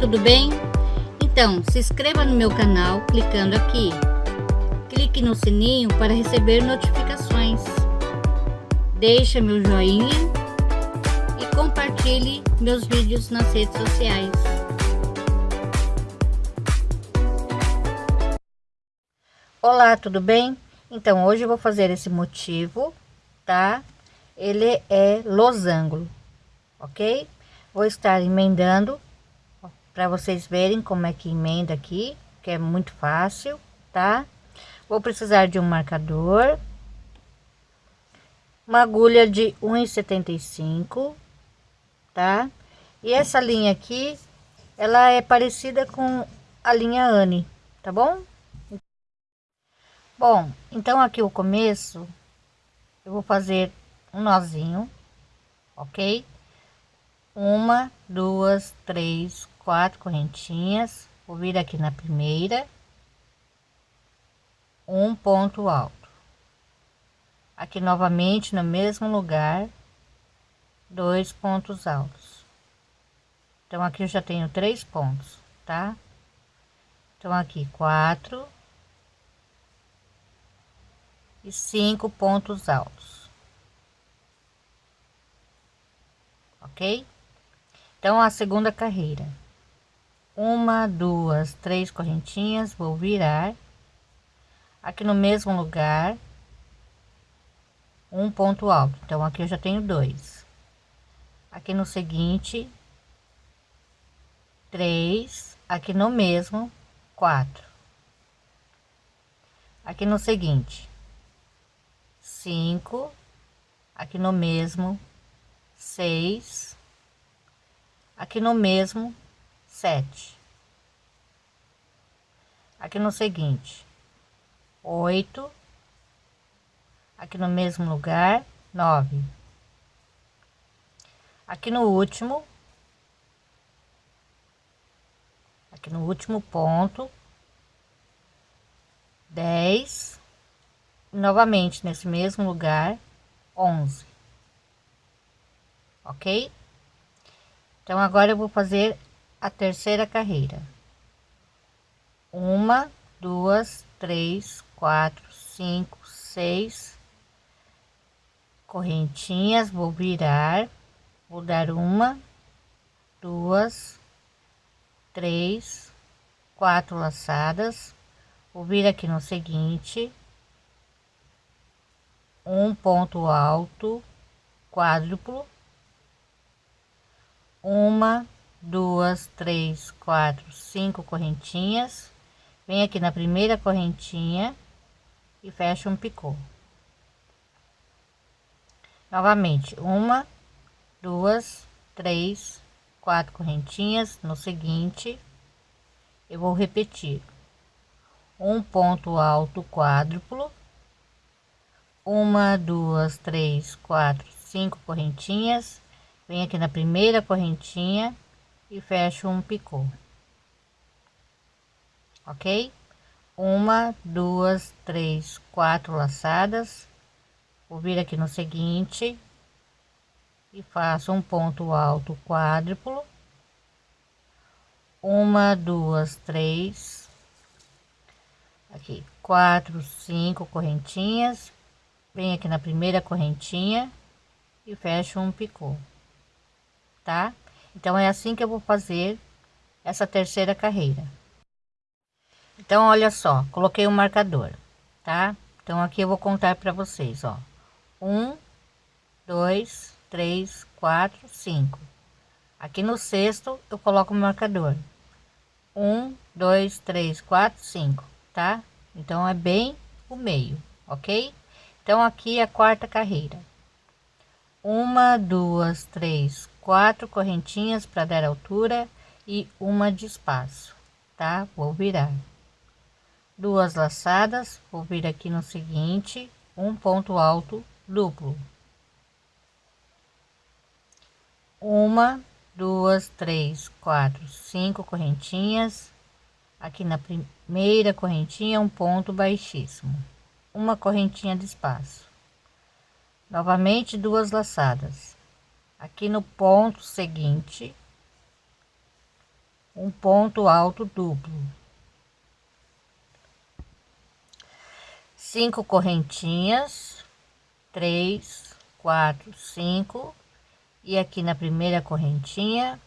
tudo bem? Então, se inscreva no meu canal clicando aqui. Clique no sininho para receber notificações. Deixe meu joinha e compartilhe meus vídeos nas redes sociais. Olá, tudo bem? Então, hoje eu vou fazer esse motivo, tá? Ele é losango, ok? Vou estar emendando para vocês verem como é que emenda aqui, que é muito fácil, tá? Vou precisar de um marcador, uma agulha de 1,75, tá? E essa linha aqui, ela é parecida com a linha Anne, tá bom? Bom, então aqui o começo, eu vou fazer um nozinho, ok? Uma, duas, três, quatro correntinhas. Vou vir aqui na primeira. Um ponto alto. Aqui novamente no mesmo lugar, dois pontos altos. Então aqui eu já tenho três pontos, tá? Então aqui quatro e cinco pontos altos. Ok? Então, a segunda carreira. Uma, duas, três correntinhas, vou virar. Aqui no mesmo lugar. Um ponto alto. Então, aqui eu já tenho dois. Aqui no seguinte. Três. Aqui no mesmo, quatro. Aqui no seguinte. Cinco. Aqui no mesmo, seis aqui no mesmo sete. Aqui no seguinte. Oito. Aqui no mesmo lugar nove. Aqui no último. Aqui no último ponto dez. Novamente nesse mesmo lugar onze. Ok? Então, agora eu vou fazer a terceira carreira. Uma, duas, três, quatro, cinco, seis correntinhas. Vou virar, vou dar uma, duas, três, quatro laçadas. Vou vir aqui no seguinte, um ponto alto, quádruplo uma, duas, três, quatro, cinco correntinhas. Vem aqui na primeira correntinha e fecha um picô. Novamente, uma, duas, três, quatro correntinhas. No seguinte, eu vou repetir um ponto alto quádruplo, uma, duas, três, quatro, cinco correntinhas Vem aqui na primeira correntinha e fecho um picô. Ok? Uma, duas, três, quatro laçadas. Vou vir aqui no seguinte e faço um ponto alto quádruplo. Uma, duas, três, aqui quatro, cinco correntinhas. Vem aqui na primeira correntinha e fecho um picô tá? Então, é assim que eu vou fazer essa terceira carreira. Então, olha só, coloquei o um marcador, tá? Então, aqui eu vou contar para vocês, ó. Um, dois, três, quatro, cinco. Aqui no sexto, eu coloco o marcador. Um, dois, três, quatro, cinco, tá? Então, é bem o meio, ok? Então, aqui é a quarta carreira. Uma, duas, três, quatro correntinhas para dar altura e uma de espaço, tá? Vou virar duas laçadas, vou vir aqui no seguinte, um ponto alto duplo. Uma, duas, três, quatro, cinco correntinhas. Aqui na primeira correntinha, um ponto baixíssimo, uma correntinha de espaço. Novamente duas laçadas aqui no ponto seguinte um ponto alto duplo. Cinco correntinhas três quatro cinco. E aqui na primeira correntinha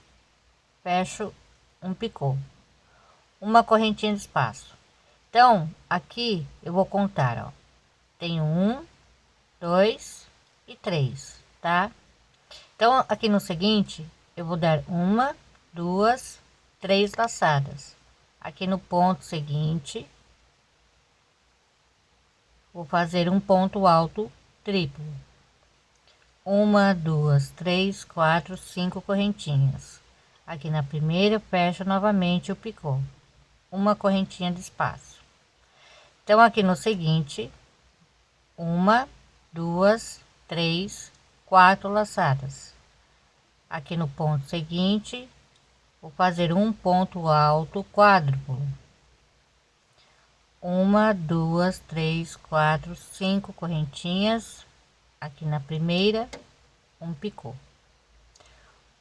fecho um picô. Uma correntinha de espaço. Então aqui eu vou contar ó. Tenho um dois e três tá então aqui no seguinte eu vou dar uma duas três laçadas. Aqui no ponto seguinte vou fazer um ponto alto triplo. Uma duas três quatro cinco correntinhas. Aqui na primeira fecho novamente o picô. Uma correntinha de espaço. Então aqui no seguinte uma duas três quatro laçadas. Aqui no ponto seguinte vou fazer um ponto alto quádruplo. Uma duas três quatro cinco correntinhas. Aqui na primeira um picô.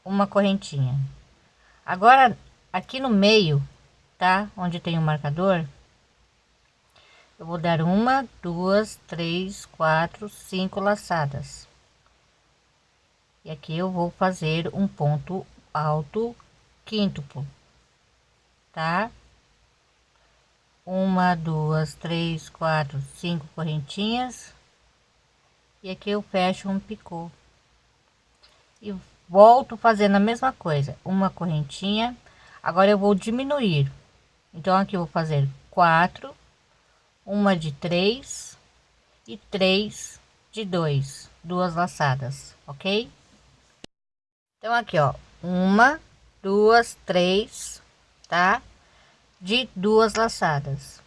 Uma correntinha. Agora aqui no meio tá? Onde tem o marcador eu vou dar uma duas três quatro cinco laçadas aqui eu vou fazer um ponto alto quíntuplo tá? Uma duas três quatro cinco correntinhas. E aqui eu fecho um picô. E volto fazendo a mesma coisa uma correntinha. Agora eu vou diminuir. Então aqui eu vou fazer quatro uma de três e três de dois. Duas laçadas ok então aqui ó uma duas três tá de duas laçadas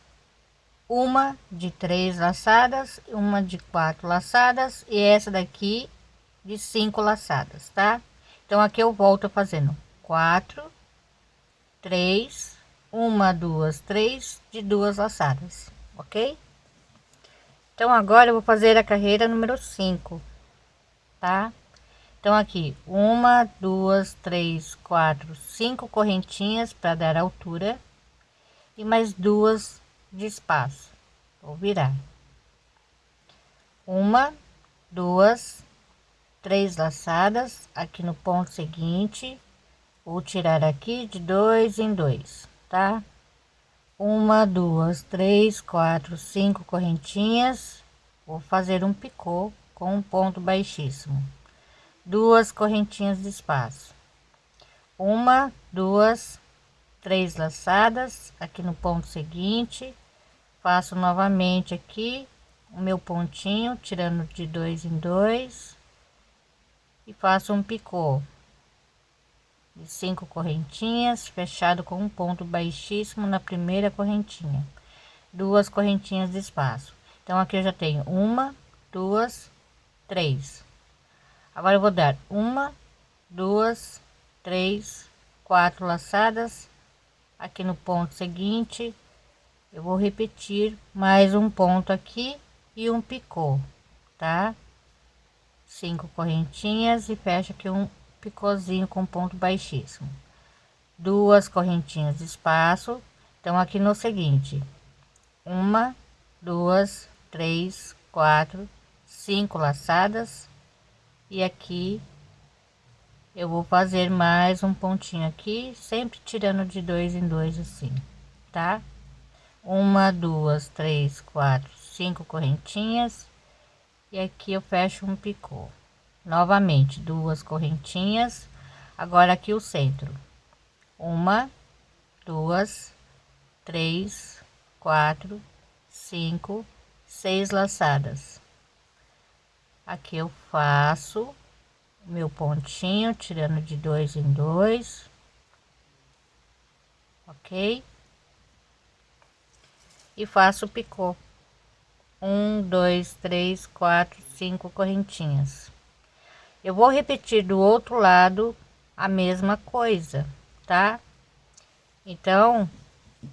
uma de três laçadas, uma de quatro laçadas e essa daqui de cinco laçadas, tá? Então aqui eu volto fazendo quatro, três, uma, duas, três de duas laçadas, ok? Então agora eu vou fazer a carreira número cinco, tá? Então aqui uma, duas, três, quatro, cinco correntinhas para dar altura e mais duas de espaço. Vou virar. Uma duas três laçadas aqui no ponto seguinte. Vou tirar aqui de dois em dois tá? Uma duas três quatro cinco correntinhas. Vou fazer um picô com um ponto baixíssimo duas correntinhas de espaço. Uma duas três laçadas aqui no ponto seguinte. Faço novamente aqui o meu pontinho tirando de dois em dois. E faço um picô de cinco correntinhas fechado com um ponto baixíssimo na primeira correntinha. Duas correntinhas de espaço. Então aqui eu já tenho uma duas três agora eu vou dar uma duas três quatro laçadas. Aqui no ponto seguinte eu vou repetir mais um ponto aqui e um picô tá? Cinco correntinhas e fecha aqui um picôzinho com ponto baixíssimo. Duas correntinhas de espaço. Então aqui no seguinte uma duas três quatro cinco laçadas e aqui eu vou fazer mais um pontinho aqui sempre tirando de dois em dois assim tá? Uma duas três quatro cinco correntinhas. E aqui eu fecho um picô. Novamente duas correntinhas. Agora aqui o centro. Uma duas três quatro cinco seis laçadas aqui eu faço meu pontinho tirando de dois em dois. Ok? E faço picô. Um dois três quatro cinco correntinhas. Eu vou repetir do outro lado a mesma coisa tá? Então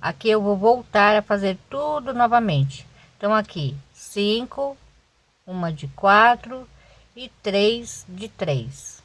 aqui eu vou voltar a fazer tudo novamente. Então aqui cinco uma de quatro e três de três